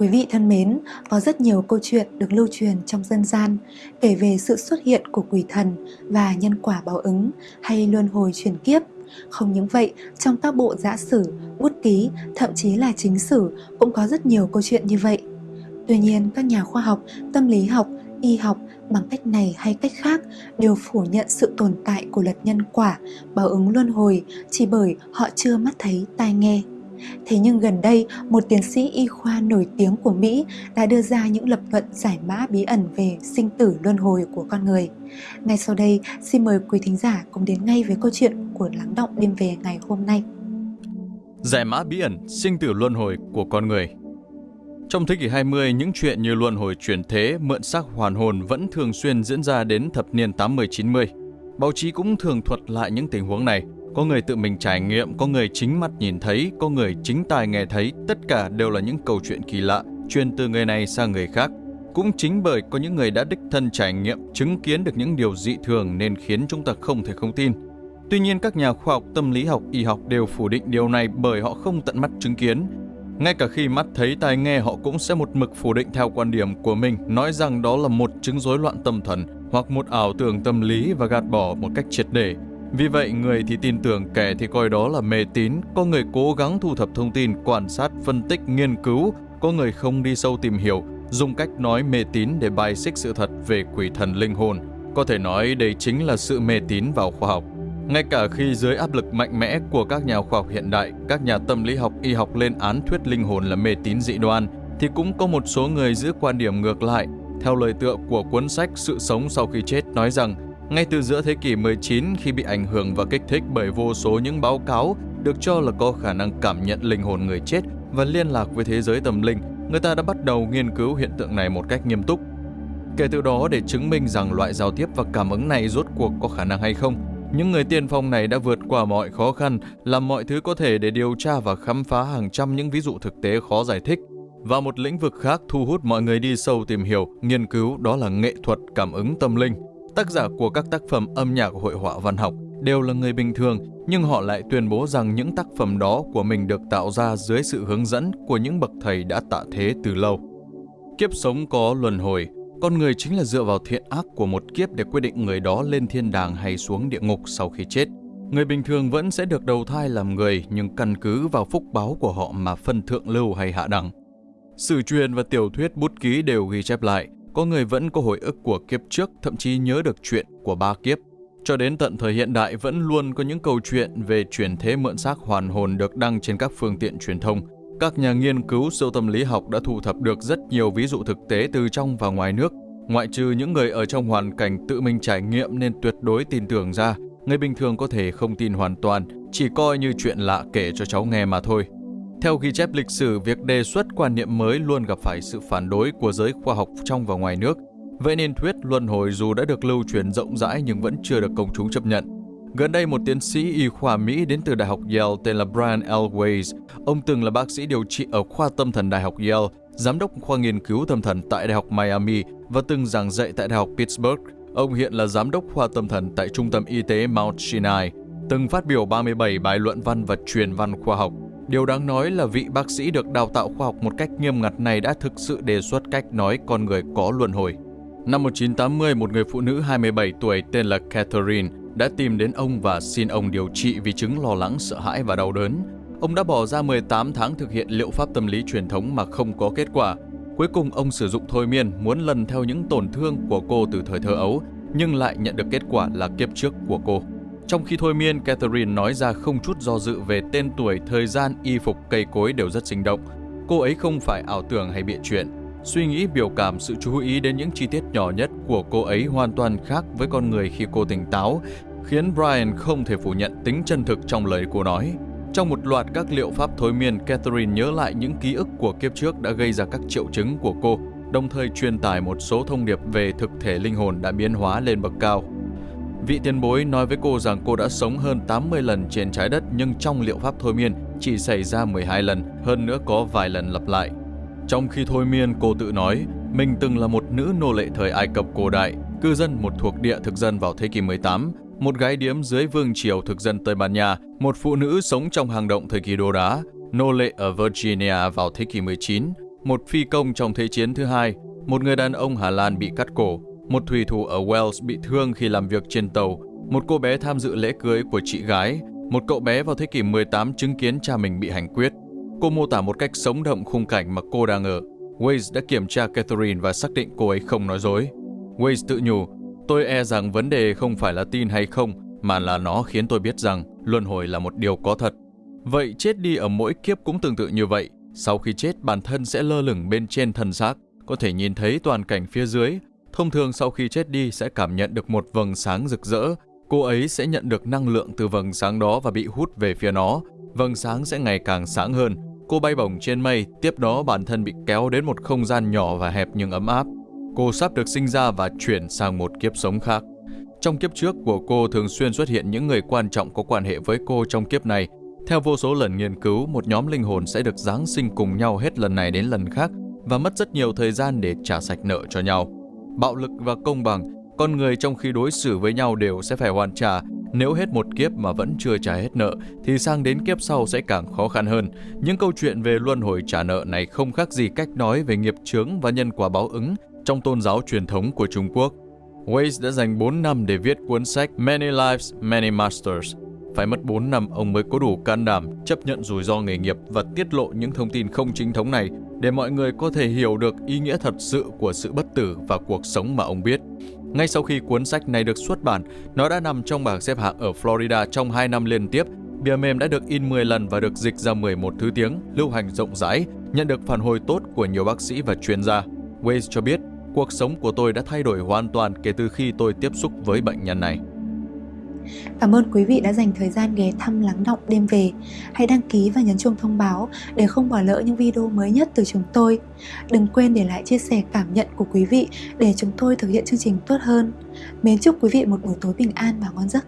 Quý vị thân mến, có rất nhiều câu chuyện được lưu truyền trong dân gian kể về sự xuất hiện của quỷ thần và nhân quả báo ứng hay luân hồi chuyển kiếp. Không những vậy, trong các bộ giã sử, bút ký, thậm chí là chính sử cũng có rất nhiều câu chuyện như vậy. Tuy nhiên, các nhà khoa học, tâm lý học, y học bằng cách này hay cách khác đều phủ nhận sự tồn tại của luật nhân quả, báo ứng luân hồi chỉ bởi họ chưa mắt thấy tai nghe. Thế nhưng gần đây, một tiến sĩ y khoa nổi tiếng của Mỹ đã đưa ra những lập luận giải mã bí ẩn về sinh tử luân hồi của con người. Ngay sau đây, xin mời quý thính giả cùng đến ngay với câu chuyện của Lắng Động đêm về ngày hôm nay. Giải mã bí ẩn sinh tử luân hồi của con người trong thế kỷ 20, những chuyện như luân hồi chuyển thế, mượn xác hoàn hồn vẫn thường xuyên diễn ra đến thập niên 80-90. Báo chí cũng thường thuật lại những tình huống này, có người tự mình trải nghiệm, có người chính mắt nhìn thấy, có người chính tai nghe thấy, tất cả đều là những câu chuyện kỳ lạ, truyền từ người này sang người khác. Cũng chính bởi có những người đã đích thân trải nghiệm, chứng kiến được những điều dị thường nên khiến chúng ta không thể không tin. Tuy nhiên các nhà khoa học tâm lý học, y học đều phủ định điều này bởi họ không tận mắt chứng kiến. Ngay cả khi mắt thấy tai nghe họ cũng sẽ một mực phủ định theo quan điểm của mình, nói rằng đó là một chứng rối loạn tâm thần hoặc một ảo tưởng tâm lý và gạt bỏ một cách triệt để. Vì vậy, người thì tin tưởng, kẻ thì coi đó là mê tín, có người cố gắng thu thập thông tin, quan sát, phân tích, nghiên cứu, có người không đi sâu tìm hiểu, dùng cách nói mê tín để bài xích sự thật về quỷ thần linh hồn. Có thể nói đây chính là sự mê tín vào khoa học. Ngay cả khi dưới áp lực mạnh mẽ của các nhà khoa học hiện đại, các nhà tâm lý học y học lên án thuyết linh hồn là mê tín dị đoan, thì cũng có một số người giữ quan điểm ngược lại. Theo lời tựa của cuốn sách Sự sống sau khi chết nói rằng ngay từ giữa thế kỷ 19 khi bị ảnh hưởng và kích thích bởi vô số những báo cáo được cho là có khả năng cảm nhận linh hồn người chết và liên lạc với thế giới tâm linh, người ta đã bắt đầu nghiên cứu hiện tượng này một cách nghiêm túc. Kể từ đó để chứng minh rằng loại giao tiếp và cảm ứng này rốt cuộc có khả năng hay không, những người tiên phong này đã vượt qua mọi khó khăn, làm mọi thứ có thể để điều tra và khám phá hàng trăm những ví dụ thực tế khó giải thích. Và một lĩnh vực khác thu hút mọi người đi sâu tìm hiểu, nghiên cứu đó là nghệ thuật cảm ứng tâm linh. Tác giả của các tác phẩm âm nhạc hội họa văn học đều là người bình thường, nhưng họ lại tuyên bố rằng những tác phẩm đó của mình được tạo ra dưới sự hướng dẫn của những bậc thầy đã tạ thế từ lâu. Kiếp sống có luân hồi, con người chính là dựa vào thiện ác của một kiếp để quyết định người đó lên thiên đàng hay xuống địa ngục sau khi chết. Người bình thường vẫn sẽ được đầu thai làm người nhưng căn cứ vào phúc báo của họ mà phân thượng lưu hay hạ đẳng. Sử truyền và tiểu thuyết bút ký đều ghi chép lại – có người vẫn có hồi ức của kiếp trước, thậm chí nhớ được chuyện của ba kiếp. Cho đến tận thời hiện đại vẫn luôn có những câu chuyện về chuyển thế mượn xác hoàn hồn được đăng trên các phương tiện truyền thông. Các nhà nghiên cứu siêu tâm lý học đã thu thập được rất nhiều ví dụ thực tế từ trong và ngoài nước. Ngoại trừ những người ở trong hoàn cảnh tự mình trải nghiệm nên tuyệt đối tin tưởng ra, người bình thường có thể không tin hoàn toàn, chỉ coi như chuyện lạ kể cho cháu nghe mà thôi. Theo ghi chép lịch sử, việc đề xuất quan niệm mới luôn gặp phải sự phản đối của giới khoa học trong và ngoài nước. Vậy nên thuyết luân hồi dù đã được lưu truyền rộng rãi nhưng vẫn chưa được công chúng chấp nhận. Gần đây một tiến sĩ y khoa Mỹ đến từ Đại học Yale tên là Brian L. Ông từng là bác sĩ điều trị ở khoa tâm thần Đại học Yale, giám đốc khoa nghiên cứu tâm thần tại Đại học Miami và từng giảng dạy tại Đại học Pittsburgh. Ông hiện là giám đốc khoa tâm thần tại Trung tâm Y tế Mount Sinai, từng phát biểu 37 bài luận văn và truyền văn khoa học. Điều đáng nói là vị bác sĩ được đào tạo khoa học một cách nghiêm ngặt này đã thực sự đề xuất cách nói con người có luân hồi. Năm 1980, một người phụ nữ 27 tuổi tên là Catherine đã tìm đến ông và xin ông điều trị vì chứng lo lắng, sợ hãi và đau đớn. Ông đã bỏ ra 18 tháng thực hiện liệu pháp tâm lý truyền thống mà không có kết quả. Cuối cùng ông sử dụng thôi miên muốn lần theo những tổn thương của cô từ thời thơ ấu, nhưng lại nhận được kết quả là kiếp trước của cô. Trong khi thôi miên, Catherine nói ra không chút do dự về tên tuổi, thời gian, y phục, cây cối đều rất sinh động. Cô ấy không phải ảo tưởng hay bịa chuyện. Suy nghĩ, biểu cảm, sự chú ý đến những chi tiết nhỏ nhất của cô ấy hoàn toàn khác với con người khi cô tỉnh táo, khiến Brian không thể phủ nhận tính chân thực trong lời cô nói. Trong một loạt các liệu pháp thôi miên, Catherine nhớ lại những ký ức của kiếp trước đã gây ra các triệu chứng của cô, đồng thời truyền tải một số thông điệp về thực thể linh hồn đã biến hóa lên bậc cao. Vị tiền bối nói với cô rằng cô đã sống hơn 80 lần trên trái đất nhưng trong liệu pháp thôi miên chỉ xảy ra 12 lần, hơn nữa có vài lần lặp lại. Trong khi thôi miên, cô tự nói, mình từng là một nữ nô lệ thời Ai Cập cổ đại, cư dân một thuộc địa thực dân vào thế kỷ 18, một gái điếm dưới vương triều thực dân Tây Ban Nha, một phụ nữ sống trong hang động thời kỳ đô đá, nô lệ ở Virginia vào thế kỷ 19, một phi công trong Thế chiến thứ hai, một người đàn ông Hà Lan bị cắt cổ, một thủy thủ ở Wales bị thương khi làm việc trên tàu, một cô bé tham dự lễ cưới của chị gái, một cậu bé vào thế kỷ 18 chứng kiến cha mình bị hành quyết. Cô mô tả một cách sống động khung cảnh mà cô đang ở. Waze đã kiểm tra Catherine và xác định cô ấy không nói dối. Waze tự nhủ, tôi e rằng vấn đề không phải là tin hay không, mà là nó khiến tôi biết rằng luân hồi là một điều có thật. Vậy chết đi ở mỗi kiếp cũng tương tự như vậy. Sau khi chết, bản thân sẽ lơ lửng bên trên thân xác, có thể nhìn thấy toàn cảnh phía dưới. Thông thường sau khi chết đi sẽ cảm nhận được một vầng sáng rực rỡ. Cô ấy sẽ nhận được năng lượng từ vầng sáng đó và bị hút về phía nó. Vầng sáng sẽ ngày càng sáng hơn. Cô bay bổng trên mây, tiếp đó bản thân bị kéo đến một không gian nhỏ và hẹp nhưng ấm áp. Cô sắp được sinh ra và chuyển sang một kiếp sống khác. Trong kiếp trước của cô thường xuyên xuất hiện những người quan trọng có quan hệ với cô trong kiếp này. Theo vô số lần nghiên cứu, một nhóm linh hồn sẽ được giáng sinh cùng nhau hết lần này đến lần khác và mất rất nhiều thời gian để trả sạch nợ cho nhau. Bạo lực và công bằng, con người trong khi đối xử với nhau đều sẽ phải hoàn trả. Nếu hết một kiếp mà vẫn chưa trả hết nợ, thì sang đến kiếp sau sẽ càng khó khăn hơn. Những câu chuyện về luân hồi trả nợ này không khác gì cách nói về nghiệp chướng và nhân quả báo ứng trong tôn giáo truyền thống của Trung Quốc. Waze đã dành 4 năm để viết cuốn sách Many Lives, Many Masters. Phải mất 4 năm ông mới có đủ can đảm chấp nhận rủi ro nghề nghiệp và tiết lộ những thông tin không chính thống này để mọi người có thể hiểu được ý nghĩa thật sự của sự bất tử và cuộc sống mà ông biết. Ngay sau khi cuốn sách này được xuất bản, nó đã nằm trong bảng xếp hạng ở Florida trong 2 năm liên tiếp. Bìa mềm đã được in 10 lần và được dịch ra 11 thứ tiếng, lưu hành rộng rãi, nhận được phản hồi tốt của nhiều bác sĩ và chuyên gia. Waze cho biết, cuộc sống của tôi đã thay đổi hoàn toàn kể từ khi tôi tiếp xúc với bệnh nhân này. Cảm ơn quý vị đã dành thời gian ghé thăm lắng động đêm về. Hãy đăng ký và nhấn chuông thông báo để không bỏ lỡ những video mới nhất từ chúng tôi. Đừng quên để lại chia sẻ cảm nhận của quý vị để chúng tôi thực hiện chương trình tốt hơn. Mến chúc quý vị một buổi tối bình an và ngon giấc.